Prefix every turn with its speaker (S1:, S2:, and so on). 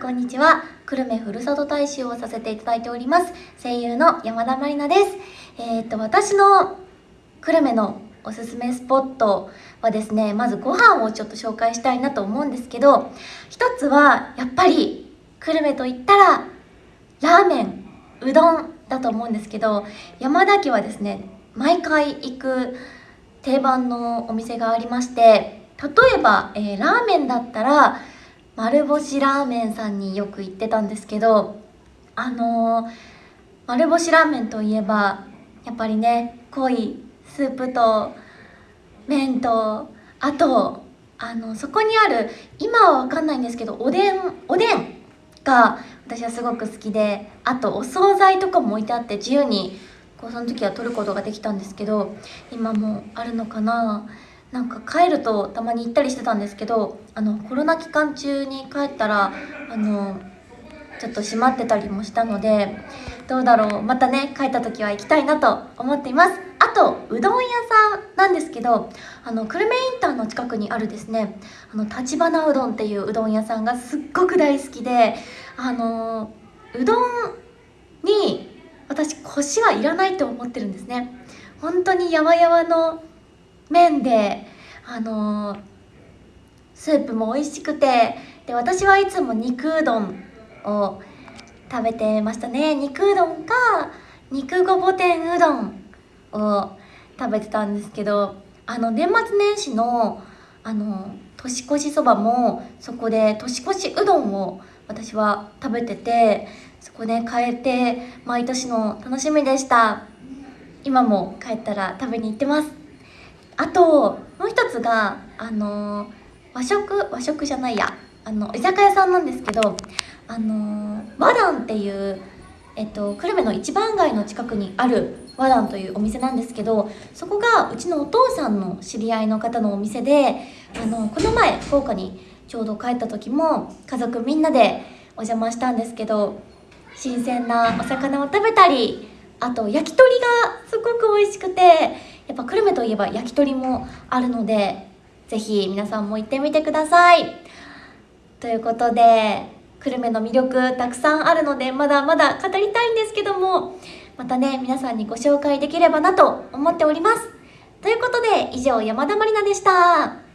S1: ん、こんにちは。久留米ふるさと大使をさせていただいております。声優の山田まりなです。えー、っと、私の久留米のおすすめスポットはですね、まずご飯をちょっと紹介したいなと思うんですけど、一つは、やっぱり、久留米と言ったら、ラーメン、うどんだと思うんですけど、山田家はですね、毎回行く定番のお店がありまして、例えば、えー、ラーメンだったら、丸星ラーメンさんによく行ってたんですけどあのー、丸星ラーメンといえばやっぱりね濃いスープと麺とあとあのそこにある今は分かんないんですけどおでんおでんが私はすごく好きであとお惣菜とかも置いてあって自由にこうその時は取ることができたんですけど今もあるのかな。なんか帰るとたまに行ったりしてたんですけどあのコロナ期間中に帰ったらあのちょっと閉まってたりもしたのでどうだろうまたね帰った時は行きたいなと思っています。あとうどん屋さんなんですけどあの久留米インターの近くにあるですねあの立花うどんっていううどん屋さんがすっごく大好きであのうどんに私コシはいらないと思ってるんですね。本当にやわやわの麺であのー、スープも美味しくてで私はいつも肉うどんを食べてましたね。肉うどんか肉ごぼ天うどんを食べてたんですけどあの年末年始のあの年越しそばもそこで年越しうどんを私は食べててそこで変えて毎年の楽しみでした。今も帰ったら食べに行ってます。あともう一つがあの和食和食じゃないや。あの居酒屋さんなんですけどあの和団っていうえっと、久留米の一番街の近くにある和団というお店なんですけどそこがうちのお父さんの知り合いの方のお店であのこの前福岡にちょうど帰った時も家族みんなでお邪魔したんですけど新鮮なお魚を食べたりあと焼き鳥がすごく美味しくてやっぱ久留米といえば焼き鳥もあるのでぜひ皆さんも行ってみてください。ということで久留米の魅力たくさんあるのでまだまだ語りたいんですけどもまたね皆さんにご紹介できればなと思っております。ということで以上山田まりなでした。